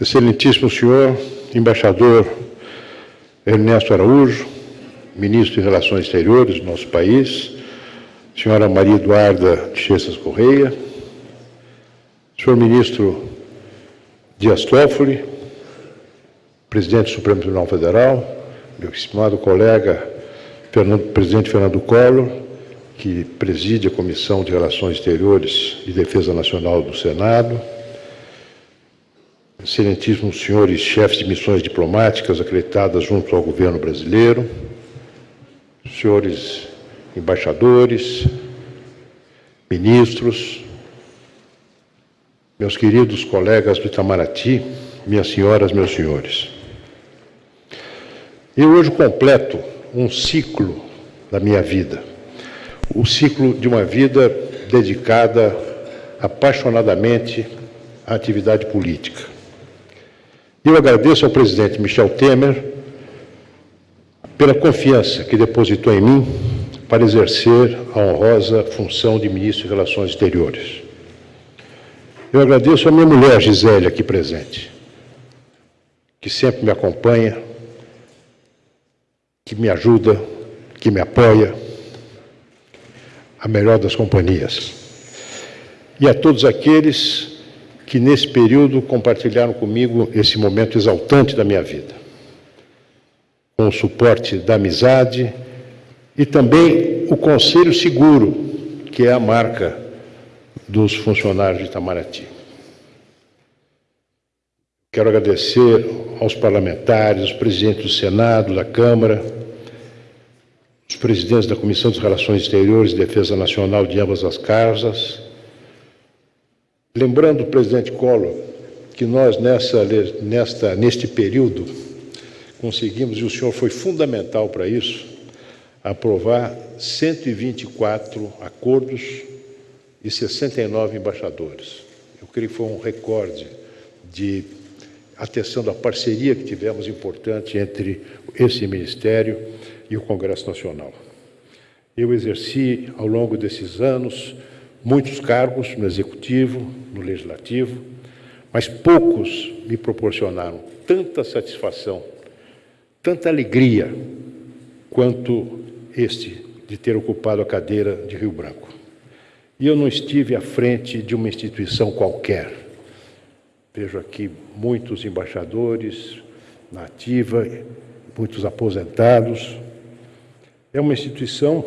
Excelentíssimo senhor embaixador Ernesto Araújo, ministro de Relações Exteriores do nosso país, senhora Maria Eduarda Chessas Correia, senhor ministro Dias Toffoli, presidente do Supremo Tribunal Federal, meu estimado colega Fernando, presidente Fernando Collor, que preside a Comissão de Relações Exteriores e Defesa Nacional do Senado, excelentíssimos senhores chefes de missões diplomáticas acreditadas junto ao governo brasileiro, senhores embaixadores, ministros, meus queridos colegas do Itamaraty, minhas senhoras, meus senhores. Eu hoje completo um ciclo da minha vida, o ciclo de uma vida dedicada apaixonadamente à atividade política. Eu agradeço ao presidente Michel Temer pela confiança que depositou em mim para exercer a honrosa função de ministro de Relações Exteriores. Eu agradeço a minha mulher, Gisele, aqui presente, que sempre me acompanha, que me ajuda, que me apoia, a melhor das companhias. E a todos aqueles que nesse período compartilharam comigo esse momento exaltante da minha vida, com o suporte da amizade e também o conselho seguro, que é a marca dos funcionários de Itamaraty. Quero agradecer aos parlamentares, aos presidentes do Senado, da Câmara, os presidentes da Comissão de Relações Exteriores e Defesa Nacional de ambas as casas. Lembrando, presidente Collor, que nós, nessa, nesta, neste período, conseguimos, e o senhor foi fundamental para isso, aprovar 124 acordos e 69 embaixadores. Eu creio que foi um recorde de atenção da parceria que tivemos importante entre esse Ministério e o Congresso Nacional. Eu exerci, ao longo desses anos, muitos cargos no Executivo, no Legislativo, mas poucos me proporcionaram tanta satisfação, tanta alegria, quanto este de ter ocupado a cadeira de Rio Branco. E eu não estive à frente de uma instituição qualquer. Vejo aqui muitos embaixadores na ativa, muitos aposentados. É uma instituição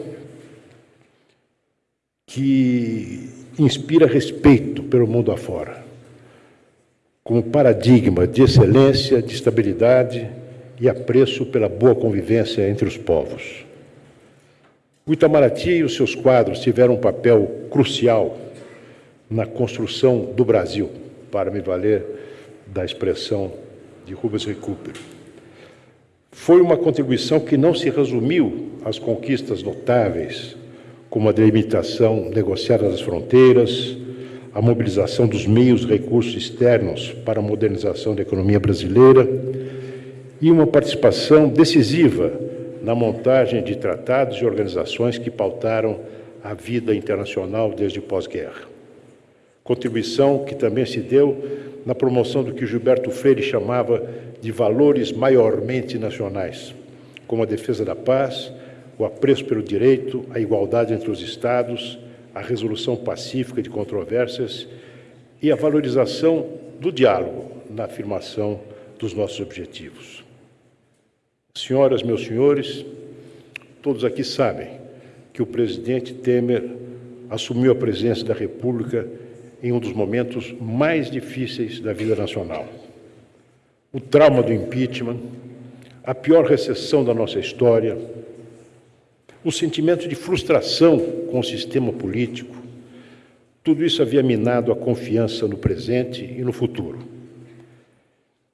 que inspira respeito pelo mundo afora, como paradigma de excelência, de estabilidade e apreço pela boa convivência entre os povos. O Itamaraty e os seus quadros tiveram um papel crucial na construção do Brasil, para me valer da expressão de Rubens Recupero. Foi uma contribuição que não se resumiu às conquistas notáveis, como a delimitação negociada das fronteiras, a mobilização dos meios e recursos externos para a modernização da economia brasileira e uma participação decisiva na montagem de tratados e organizações que pautaram a vida internacional desde pós-guerra. Contribuição que também se deu na promoção do que Gilberto Freire chamava de valores maiormente nacionais, como a defesa da paz, o apreço pelo direito, a igualdade entre os Estados, a resolução pacífica de controvérsias e a valorização do diálogo na afirmação dos nossos objetivos. Senhoras, meus senhores, todos aqui sabem que o presidente Temer assumiu a presidência da República em um dos momentos mais difíceis da vida nacional. O trauma do impeachment, a pior recessão da nossa história, o sentimento de frustração com o sistema político, tudo isso havia minado a confiança no presente e no futuro.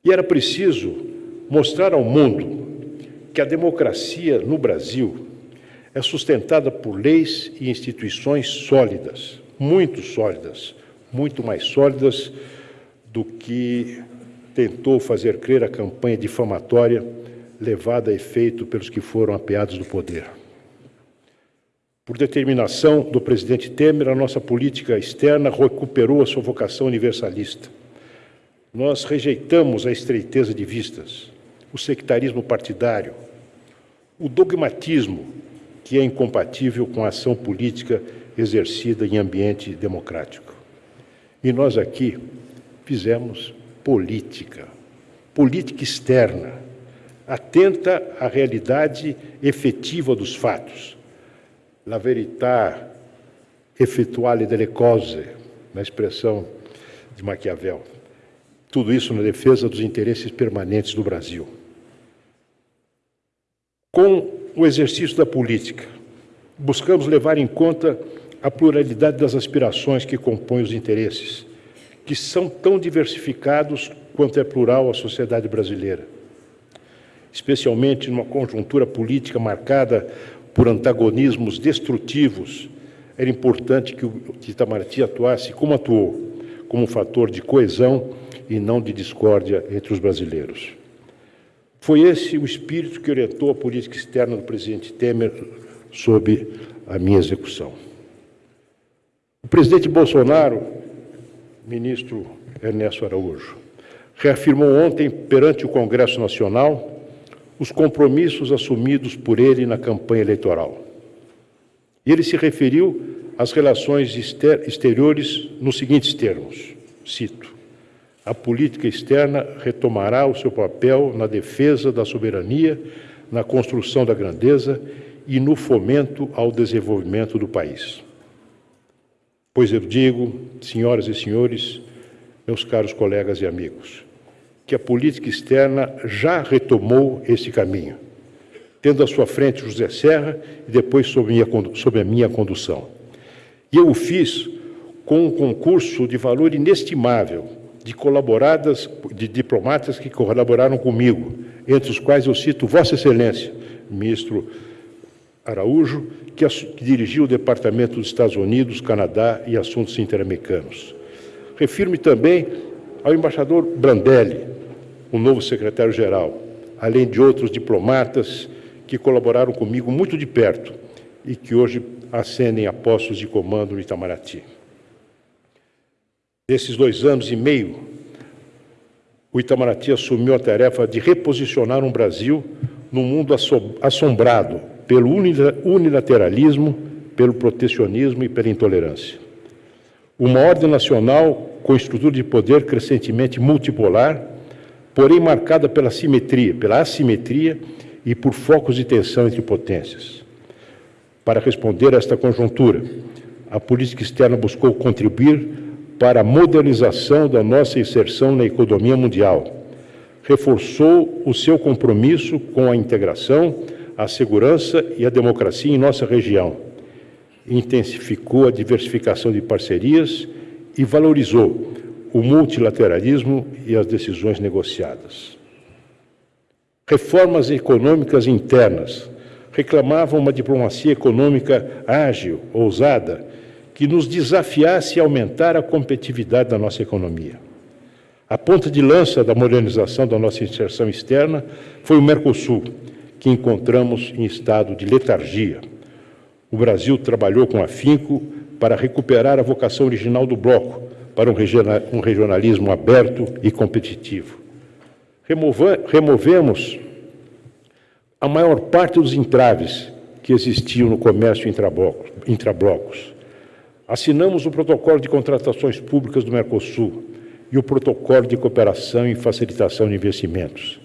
E era preciso mostrar ao mundo que a democracia no Brasil é sustentada por leis e instituições sólidas, muito sólidas, muito mais sólidas do que tentou fazer crer a campanha difamatória levada a efeito pelos que foram apeados do poder. Por determinação do presidente Temer, a nossa política externa recuperou a sua vocação universalista, Nós rejeitamos a estreiteza de vistas, o sectarismo partidário, o dogmatismo que é incompatível com a ação política exercida em ambiente democrático. E nós aqui fizemos política, política externa, atenta à realidade efetiva dos fatos. La verità effettuale delle cose, na expressão de Maquiavel. Tudo isso na defesa dos interesses permanentes do Brasil. Com o exercício da política, buscamos levar em conta a pluralidade das aspirações que compõem os interesses, que são tão diversificados quanto é plural a sociedade brasileira. Especialmente numa conjuntura política marcada por antagonismos destrutivos, era importante que o Itamaraty atuasse como atuou, como um fator de coesão e não de discórdia entre os brasileiros. Foi esse o espírito que orientou a política externa do presidente Temer sob a minha execução. O presidente Bolsonaro, ministro Ernesto Araújo, reafirmou ontem perante o Congresso Nacional os compromissos assumidos por ele na campanha eleitoral. Ele se referiu às relações exteriores nos seguintes termos: cito a política externa retomará o seu papel na defesa da soberania, na construção da grandeza e no fomento ao desenvolvimento do país. Pois eu digo, senhoras e senhores, meus caros colegas e amigos, que a política externa já retomou esse caminho, tendo à sua frente José Serra e depois sob, minha, sob a minha condução. E eu o fiz com um concurso de valor inestimável de colaboradas, de diplomatas que colaboraram comigo, entre os quais eu cito Vossa Excelência, ministro Araújo, que, que dirigiu o Departamento dos Estados Unidos, Canadá e Assuntos Interamericanos. Refiro-me também ao embaixador Brandelli, o novo secretário-geral, além de outros diplomatas que colaboraram comigo muito de perto e que hoje ascendem a postos de comando no Itamaraty. Nesses dois anos e meio, o Itamaraty assumiu a tarefa de reposicionar um Brasil num mundo assombrado pelo unilateralismo, pelo protecionismo e pela intolerância. Uma ordem nacional com estrutura de poder crescentemente multipolar, porém marcada pela simetria, pela assimetria e por focos de tensão entre potências. Para responder a esta conjuntura, a política externa buscou contribuir para a modernização da nossa inserção na economia mundial. Reforçou o seu compromisso com a integração, a segurança e a democracia em nossa região. Intensificou a diversificação de parcerias e valorizou o multilateralismo e as decisões negociadas. Reformas econômicas internas reclamavam uma diplomacia econômica ágil, ousada, que nos desafiasse a aumentar a competitividade da nossa economia. A ponta de lança da modernização da nossa inserção externa foi o Mercosul, que encontramos em estado de letargia. O Brasil trabalhou com afinco para recuperar a vocação original do bloco para um regionalismo aberto e competitivo. removemos a maior parte dos entraves que existiam no comércio intrablocos. Assinamos o Protocolo de Contratações Públicas do Mercosul e o Protocolo de Cooperação e Facilitação de Investimentos.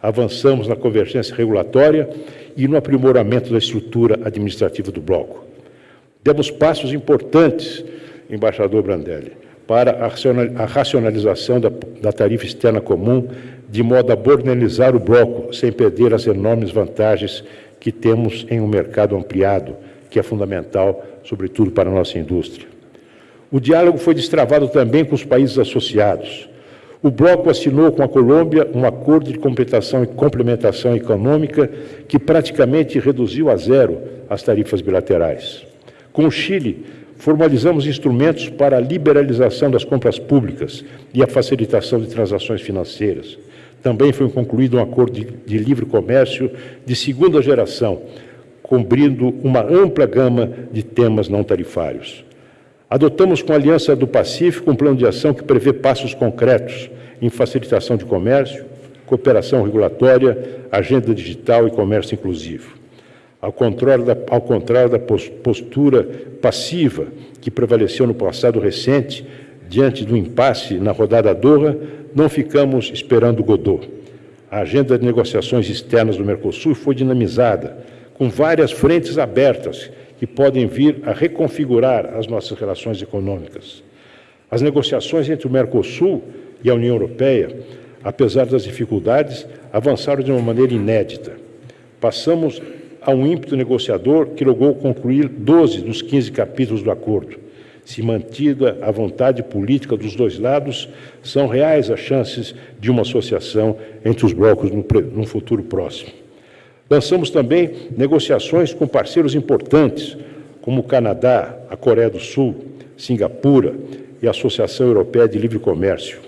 Avançamos na convergência regulatória e no aprimoramento da estrutura administrativa do bloco. Demos passos importantes, embaixador Brandelli, para a racionalização da, da tarifa externa comum, de modo a bornelizar o bloco sem perder as enormes vantagens que temos em um mercado ampliado, que é fundamental sobretudo para a nossa indústria. O diálogo foi destravado também com os países associados. O bloco assinou com a Colômbia um acordo de complementação e complementação econômica que praticamente reduziu a zero as tarifas bilaterais. Com o Chile, formalizamos instrumentos para a liberalização das compras públicas e a facilitação de transações financeiras. Também foi concluído um acordo de, de livre comércio de segunda geração, cobrindo uma ampla gama de temas não tarifários. Adotamos com a Aliança do Pacífico um plano de ação que prevê passos concretos em facilitação de comércio, cooperação regulatória, agenda digital e comércio inclusivo. Ao contrário da, ao contrário da postura passiva que prevaleceu no passado recente, diante do impasse na rodada Doha, não ficamos esperando Godot. A agenda de negociações externas do Mercosul foi dinamizada, com várias frentes abertas que podem vir a reconfigurar as nossas relações econômicas. As negociações entre o Mercosul e a União Europeia, apesar das dificuldades, avançaram de uma maneira inédita. Passamos a um ímpeto negociador que logrou concluir 12 dos 15 capítulos do acordo. Se mantida a vontade política dos dois lados, são reais as chances de uma associação entre os blocos no futuro próximo. Lançamos também negociações com parceiros importantes, como o Canadá, a Coreia do Sul, Singapura e a Associação Europeia de Livre Comércio.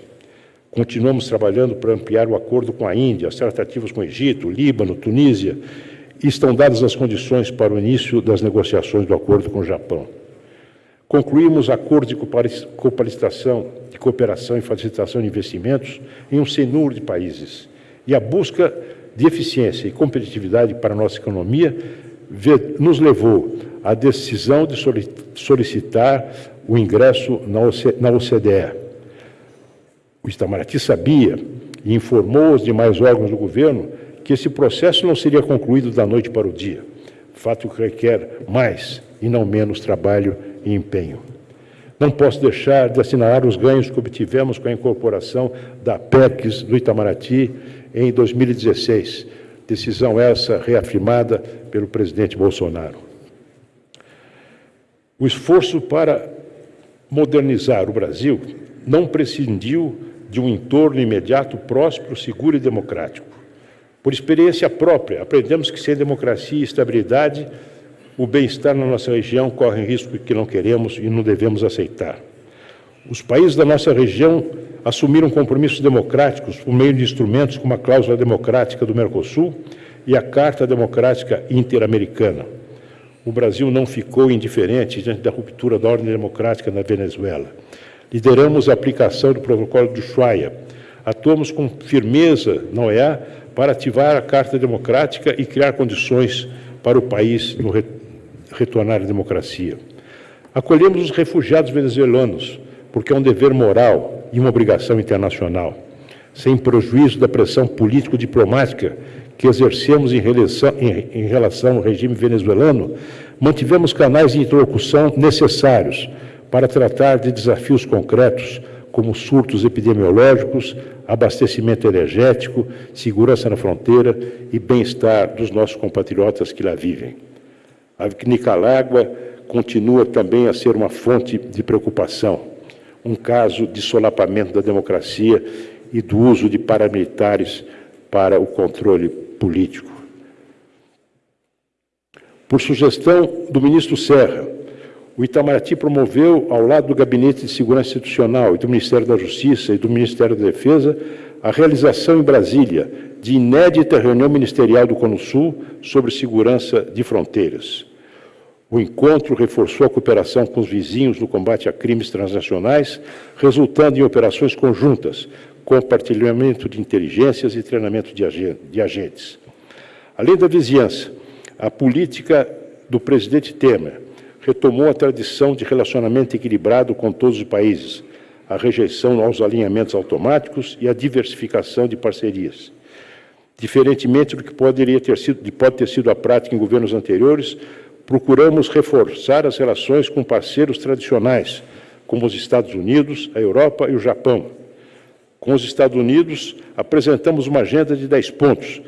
Continuamos trabalhando para ampliar o acordo com a Índia, as tratativas com o Egito, Líbano, Tunísia, estão dadas as condições para o início das negociações do acordo com o Japão. Concluímos acordos de cooperação, de cooperação e facilitação de investimentos em um sem número de países. E a busca de eficiência e competitividade para a nossa economia nos levou à decisão de solicitar o ingresso na OCDE. O Itamaraty sabia e informou os demais órgãos do governo que esse processo não seria concluído da noite para o dia, fato que requer mais e não menos trabalho e empenho. Não posso deixar de assinalar os ganhos que obtivemos com a incorporação da PECs do Itamaraty em 2016, decisão essa reafirmada pelo presidente Bolsonaro. O esforço para modernizar o Brasil não prescindiu de um entorno imediato, próspero, seguro e democrático. Por experiência própria, aprendemos que sem democracia e estabilidade, o bem-estar na nossa região corre risco que não queremos e não devemos aceitar. Os países da nossa região assumiram compromissos democráticos por meio de instrumentos como a Cláusula Democrática do Mercosul e a Carta Democrática Interamericana. O Brasil não ficou indiferente diante da ruptura da ordem democrática na Venezuela. Lideramos a aplicação do protocolo do Ushuaia. Atuamos com firmeza na OEA para ativar a Carta Democrática e criar condições para o país no retornar à democracia. Acolhemos os refugiados venezuelanos, porque é um dever moral e uma obrigação internacional, sem prejuízo da pressão político-diplomática que exercemos em relação, em, em relação ao regime venezuelano, mantivemos canais de interlocução necessários para tratar de desafios concretos como surtos epidemiológicos, abastecimento energético, segurança na fronteira e bem-estar dos nossos compatriotas que lá vivem. A Nicarágua continua também a ser uma fonte de preocupação, um caso de solapamento da democracia e do uso de paramilitares para o controle político. Por sugestão do ministro Serra, o Itamaraty promoveu, ao lado do Gabinete de Segurança Institucional e do Ministério da Justiça e do Ministério da Defesa, a realização em Brasília de inédita reunião ministerial do CONUSUL sobre segurança de fronteiras. O encontro reforçou a cooperação com os vizinhos no combate a crimes transnacionais, resultando em operações conjuntas, compartilhamento de inteligências e treinamento de agentes. Além da vizinhança, a política do presidente Temer retomou a tradição de relacionamento equilibrado com todos os países, a rejeição aos alinhamentos automáticos e a diversificação de parcerias. Diferentemente do que poderia ter sido, pode ter sido a prática em governos anteriores, procuramos reforçar as relações com parceiros tradicionais, como os Estados Unidos, a Europa e o Japão. Com os Estados Unidos, apresentamos uma agenda de 10 pontos,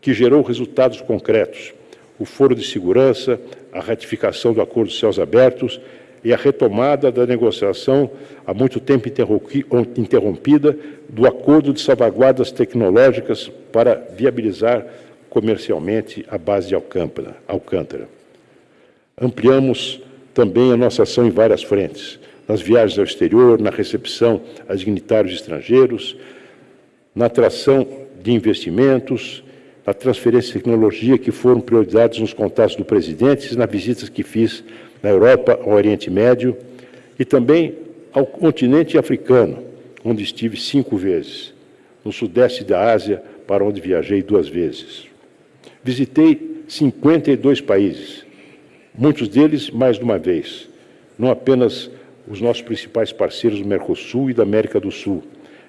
que gerou resultados concretos o Foro de Segurança, a ratificação do Acordo de Céus Abertos e a retomada da negociação, há muito tempo interrompida, do Acordo de Salvaguardas Tecnológicas para viabilizar comercialmente a base de Alcântara. Ampliamos também a nossa ação em várias frentes, nas viagens ao exterior, na recepção a dignitários estrangeiros, na atração de investimentos, a transferência de tecnologia que foram prioridades nos contatos do presidente, nas visitas que fiz na Europa, ao Oriente Médio e também ao continente africano, onde estive cinco vezes. No sudeste da Ásia, para onde viajei duas vezes. Visitei 52 países, muitos deles mais de uma vez, não apenas os nossos principais parceiros do Mercosul e da América do Sul.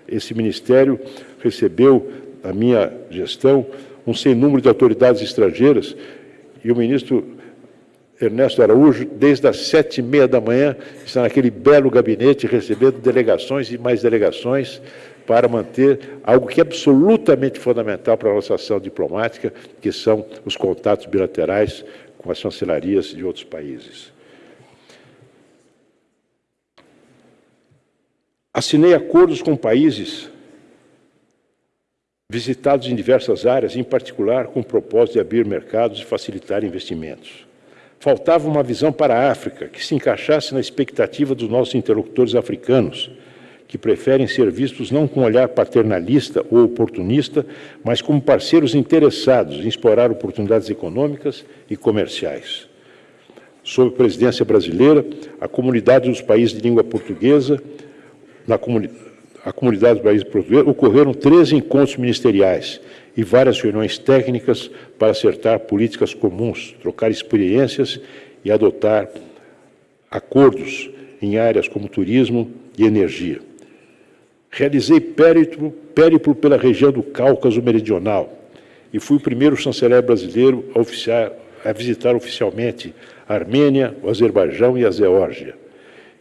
Esse ministério recebeu, a minha gestão, um sem número de autoridades estrangeiras e o ministro Ernesto Araújo, desde as sete e meia da manhã, está naquele belo gabinete recebendo delegações e mais delegações para manter algo que é absolutamente fundamental para a nossa ação diplomática, que são os contatos bilaterais com as chancelarias de outros países. Assinei acordos com países visitados em diversas áreas, em particular com o propósito de abrir mercados e facilitar investimentos. Faltava uma visão para a África que se encaixasse na expectativa dos nossos interlocutores africanos, que preferem ser vistos não com um olhar paternalista ou oportunista, mas como parceiros interessados em explorar oportunidades econômicas e comerciais. Sob presidência brasileira, a comunidade dos países de língua portuguesa, na comuni a comunidade dos países portugueses, ocorreram três encontros ministeriais e várias reuniões técnicas para acertar políticas comuns, trocar experiências e adotar acordos em áreas como turismo e energia. Realizei périplo, périplo pela região do Cáucaso Meridional e fui o primeiro chanceler brasileiro a, oficiar, a visitar oficialmente a Armênia, o Azerbaijão e a Geórgia.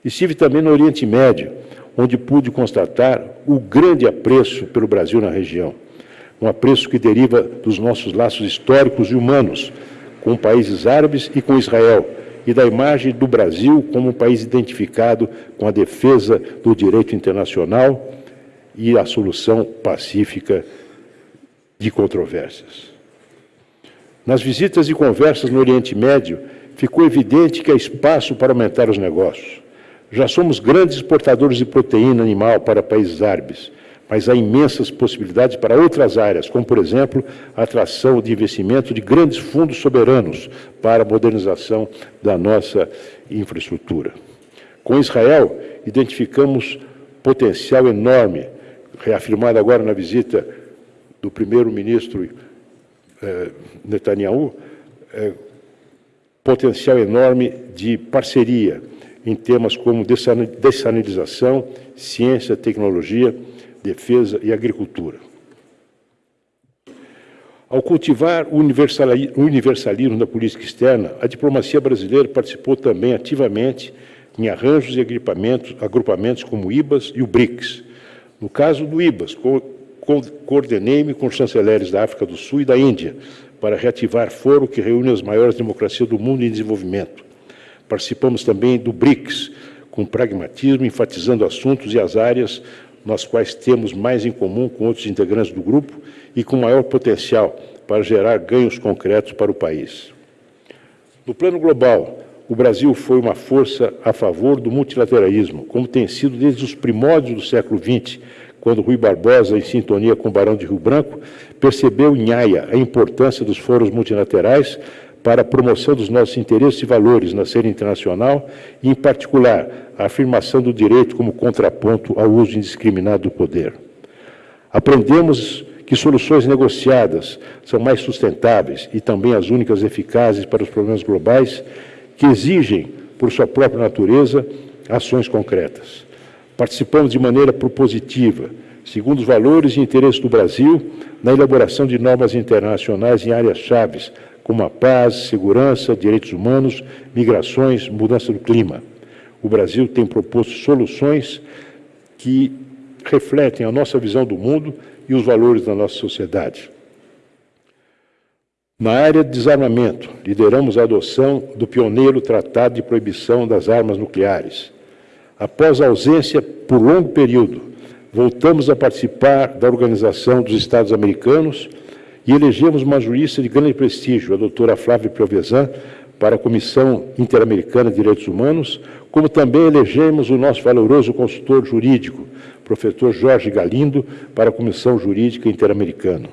Estive também no Oriente Médio, onde pude constatar o grande apreço pelo Brasil na região. Um apreço que deriva dos nossos laços históricos e humanos com países árabes e com Israel, e da imagem do Brasil como um país identificado com a defesa do direito internacional e a solução pacífica de controvérsias. Nas visitas e conversas no Oriente Médio, ficou evidente que há espaço para aumentar os negócios. Já somos grandes exportadores de proteína animal para países árabes, mas há imensas possibilidades para outras áreas, como, por exemplo, a atração de investimento de grandes fundos soberanos para a modernização da nossa infraestrutura. Com Israel, identificamos potencial enorme reafirmada agora na visita do primeiro-ministro eh, Netanyahu, eh, potencial enorme de parceria em temas como dessanilização, ciência, tecnologia, defesa e agricultura. Ao cultivar o universalismo da política externa, a diplomacia brasileira participou também ativamente em arranjos e agrupamentos, agrupamentos como o IBAS e o BRICS, no caso do IBAS, co co coordenei-me com os chanceleres da África do Sul e da Índia para reativar foro que reúne as maiores democracias do mundo em desenvolvimento. Participamos também do BRICS, com pragmatismo, enfatizando assuntos e as áreas nas quais temos mais em comum com outros integrantes do grupo e com maior potencial para gerar ganhos concretos para o país. No plano global, o Brasil foi uma força a favor do multilateralismo, como tem sido desde os primórdios do século XX, quando Rui Barbosa, em sintonia com o Barão de Rio Branco, percebeu em Haia a importância dos foros multilaterais para a promoção dos nossos interesses e valores na cena internacional e, em particular, a afirmação do direito como contraponto ao uso indiscriminado do poder. Aprendemos que soluções negociadas são mais sustentáveis e também as únicas eficazes para os problemas globais que exigem, por sua própria natureza, ações concretas. Participamos de maneira propositiva, segundo os valores e interesses do Brasil, na elaboração de normas internacionais em áreas chaves, como a paz, segurança, direitos humanos, migrações, mudança do clima. O Brasil tem proposto soluções que refletem a nossa visão do mundo e os valores da nossa sociedade. Na área de desarmamento, lideramos a adoção do pioneiro Tratado de Proibição das Armas Nucleares. Após a ausência por longo período, voltamos a participar da Organização dos Estados Americanos e elegemos uma jurista de grande prestígio, a doutora Flávia Piovesan, para a Comissão Interamericana de Direitos Humanos, como também elegemos o nosso valoroso consultor jurídico, professor Jorge Galindo, para a Comissão Jurídica Interamericana.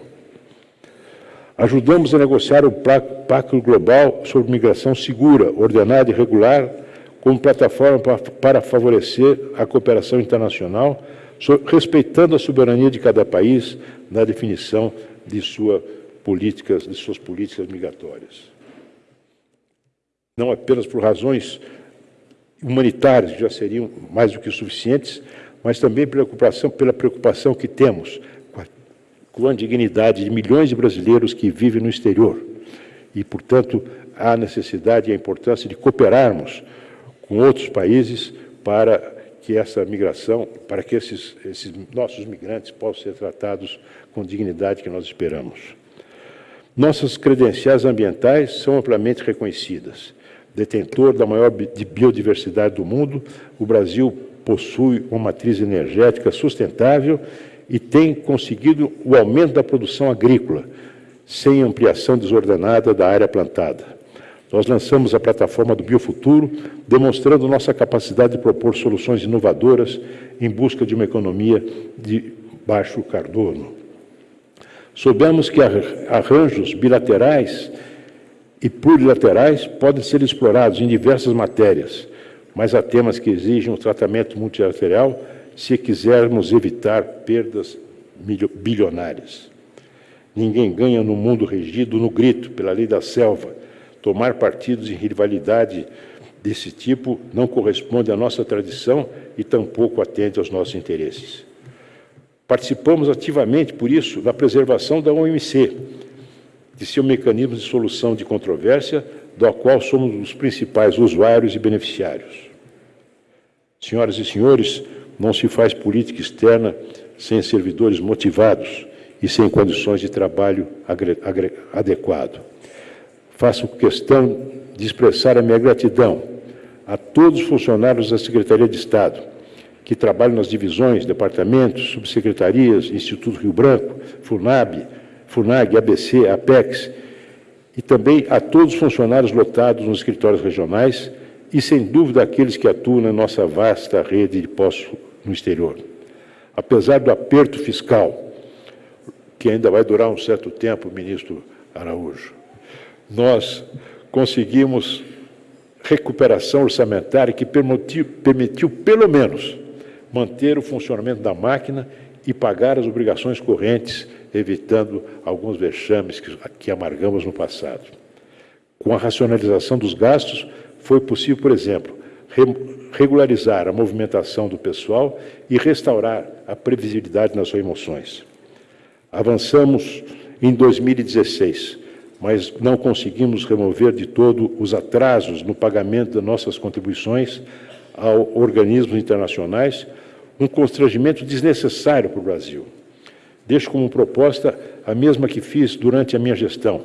Ajudamos a negociar o Pacto Global sobre Migração Segura, Ordenada e Regular, como plataforma para favorecer a cooperação internacional respeitando a soberania de cada país na definição de, sua políticas, de suas políticas migratórias. Não apenas por razões humanitárias, que já seriam mais do que suficientes, mas também preocupação, pela preocupação que temos com a, com a dignidade de milhões de brasileiros que vivem no exterior. E, portanto, há necessidade e a importância de cooperarmos com outros países para que essa migração, para que esses, esses nossos migrantes possam ser tratados com dignidade que nós esperamos. Nossas credenciais ambientais são amplamente reconhecidas. Detentor da maior biodiversidade do mundo, o Brasil possui uma matriz energética sustentável e tem conseguido o aumento da produção agrícola, sem ampliação desordenada da área plantada. Nós lançamos a plataforma do Biofuturo, demonstrando nossa capacidade de propor soluções inovadoras em busca de uma economia de baixo carbono. Soubemos que arranjos bilaterais e plurilaterais podem ser explorados em diversas matérias, mas há temas que exigem um tratamento multilateral se quisermos evitar perdas bilionárias. Ninguém ganha no mundo regido no grito pela lei da selva, Tomar partidos em rivalidade desse tipo não corresponde à nossa tradição e tampouco atende aos nossos interesses. Participamos ativamente, por isso, da preservação da OMC, de seu mecanismo de solução de controvérsia, do qual somos os principais usuários e beneficiários. Senhoras e senhores, não se faz política externa sem servidores motivados e sem condições de trabalho adequado. Faço questão de expressar a minha gratidão a todos os funcionários da Secretaria de Estado, que trabalham nas divisões, departamentos, subsecretarias, Instituto Rio Branco, FUNAB, FUNAG, ABC, APEX, e também a todos os funcionários lotados nos escritórios regionais e, sem dúvida, aqueles que atuam na nossa vasta rede de postos no exterior. Apesar do aperto fiscal, que ainda vai durar um certo tempo, ministro Araújo, nós conseguimos recuperação orçamentária que permitiu, permitiu, pelo menos, manter o funcionamento da máquina e pagar as obrigações correntes, evitando alguns vexames que, que amargamos no passado. Com a racionalização dos gastos, foi possível, por exemplo, regularizar a movimentação do pessoal e restaurar a previsibilidade nas suas emoções. Avançamos em 2016 mas não conseguimos remover de todo os atrasos no pagamento das nossas contribuições a organismos internacionais, um constrangimento desnecessário para o Brasil. Deixo como proposta a mesma que fiz durante a minha gestão,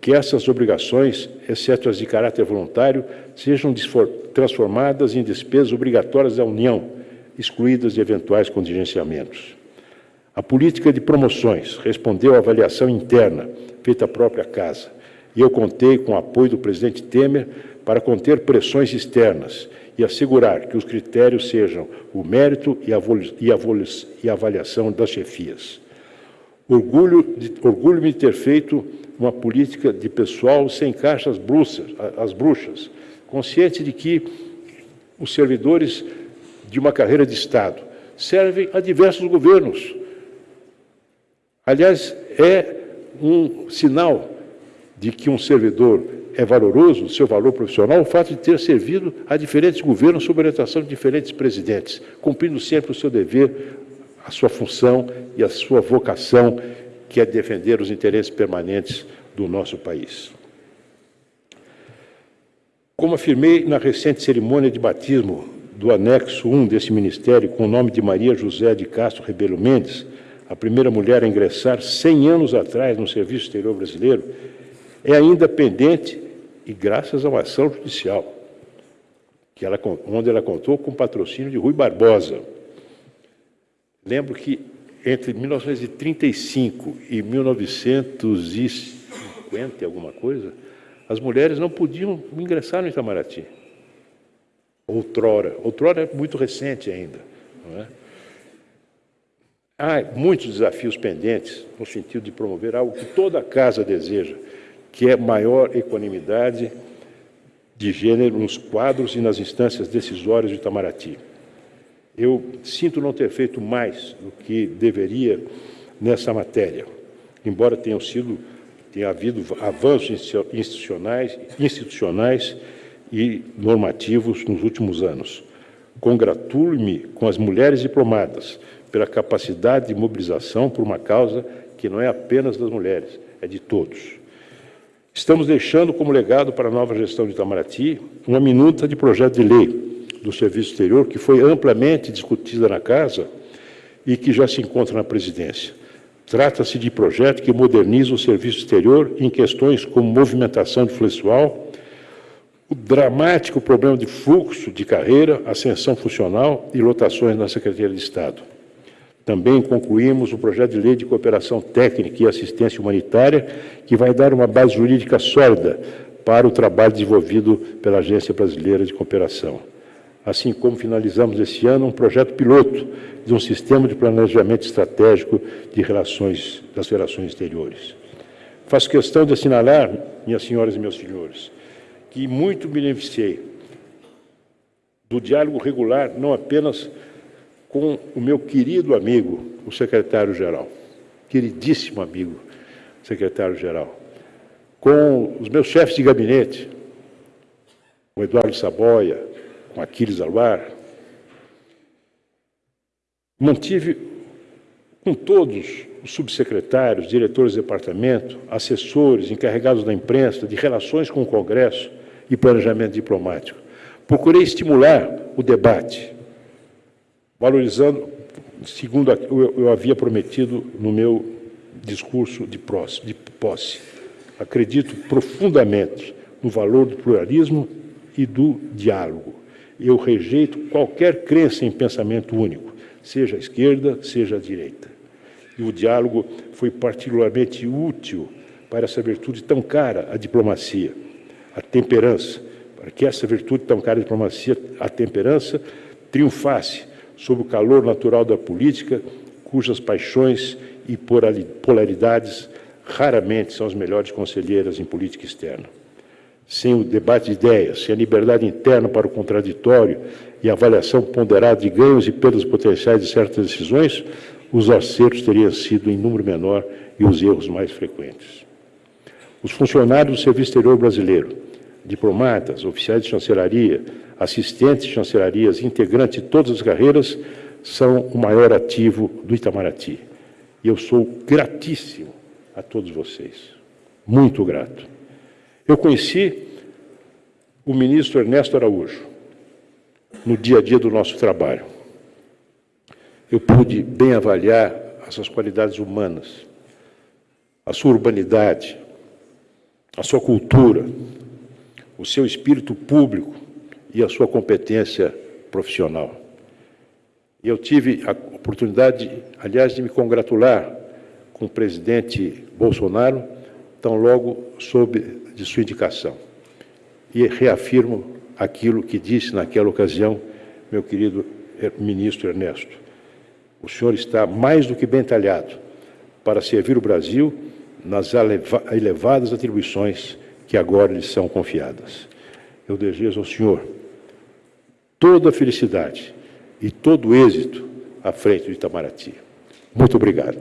que essas obrigações, exceto as de caráter voluntário, sejam transformadas em despesas obrigatórias da União, excluídas de eventuais contingenciamentos. A política de promoções respondeu à avaliação interna feita a própria casa. E eu contei com o apoio do presidente Temer para conter pressões externas e assegurar que os critérios sejam o mérito e a, avaliação das chefias. Orgulho-me de, orgulho de ter feito uma política de pessoal sem caixas bruxas, as bruxas, consciente de que os servidores de uma carreira de Estado servem a diversos governos. Aliás, é um sinal de que um servidor é valoroso, seu valor profissional, o fato de ter servido a diferentes governos sob orientação de diferentes presidentes, cumprindo sempre o seu dever, a sua função e a sua vocação, que é defender os interesses permanentes do nosso país. Como afirmei na recente cerimônia de batismo do anexo 1 desse ministério, com o nome de Maria José de Castro Rebelo Mendes, a primeira mulher a ingressar 100 anos atrás no Serviço Exterior Brasileiro, é ainda pendente e graças a uma ação judicial, que ela, onde ela contou com o patrocínio de Rui Barbosa. Lembro que entre 1935 e 1950, alguma coisa, as mulheres não podiam ingressar no Itamaraty. Outrora. Outrora é muito recente ainda. Não é? Há muitos desafios pendentes no sentido de promover algo que toda casa deseja, que é maior equanimidade de gênero nos quadros e nas instâncias decisórias de Itamaraty. Eu sinto não ter feito mais do que deveria nessa matéria, embora tenham sido tenha havido avanços institucionais, institucionais e normativos nos últimos anos. Congratulo-me com as mulheres diplomadas pela capacidade de mobilização por uma causa que não é apenas das mulheres, é de todos. Estamos deixando como legado para a nova gestão de Itamaraty uma minuta de projeto de lei do Serviço Exterior que foi amplamente discutida na Casa e que já se encontra na presidência. Trata-se de projeto que moderniza o serviço exterior em questões como movimentação de pessoal, o dramático problema de fluxo de carreira, ascensão funcional e lotações na Secretaria de Estado. Também concluímos o projeto de lei de cooperação técnica e assistência humanitária, que vai dar uma base jurídica sólida para o trabalho desenvolvido pela Agência Brasileira de Cooperação. Assim como finalizamos esse ano um projeto piloto de um sistema de planejamento estratégico de relações das relações exteriores. Faço questão de assinalar, minhas senhoras e meus senhores, que muito beneficiei do diálogo regular, não apenas com o meu querido amigo, o secretário-geral, queridíssimo amigo, secretário-geral, com os meus chefes de gabinete, o Eduardo Saboia, com Aquiles Aluar, mantive com todos os subsecretários, diretores de departamento, assessores, encarregados da imprensa, de relações com o Congresso e planejamento diplomático. Procurei estimular o debate, valorizando, segundo eu havia prometido no meu discurso de posse. Acredito profundamente no valor do pluralismo e do diálogo eu rejeito qualquer crença em pensamento único, seja a esquerda, seja a direita. E o diálogo foi particularmente útil para essa virtude tão cara, a diplomacia, a temperança, para que essa virtude tão cara, a diplomacia, a temperança, triunfasse sob o calor natural da política, cujas paixões e polaridades raramente são as melhores conselheiras em política externa sem o debate de ideias, sem a liberdade interna para o contraditório e a avaliação ponderada de ganhos e perdas potenciais de certas decisões, os acertos teriam sido em número menor e os erros mais frequentes. Os funcionários do Serviço Exterior Brasileiro, diplomatas, oficiais de chancelaria, assistentes chancelarias, integrantes de todas as carreiras, são o maior ativo do Itamaraty. E eu sou gratíssimo a todos vocês. Muito grato. Eu conheci o ministro Ernesto Araújo no dia a dia do nosso trabalho. Eu pude bem avaliar as suas qualidades humanas, a sua urbanidade, a sua cultura, o seu espírito público e a sua competência profissional. Eu tive a oportunidade, aliás, de me congratular com o presidente Bolsonaro, tão logo sob de sua indicação. E reafirmo aquilo que disse naquela ocasião meu querido ministro Ernesto. O senhor está mais do que bem talhado para servir o Brasil nas elevadas atribuições que agora lhe são confiadas. Eu desejo ao senhor toda a felicidade e todo o êxito à frente de Itamaraty. Muito obrigado.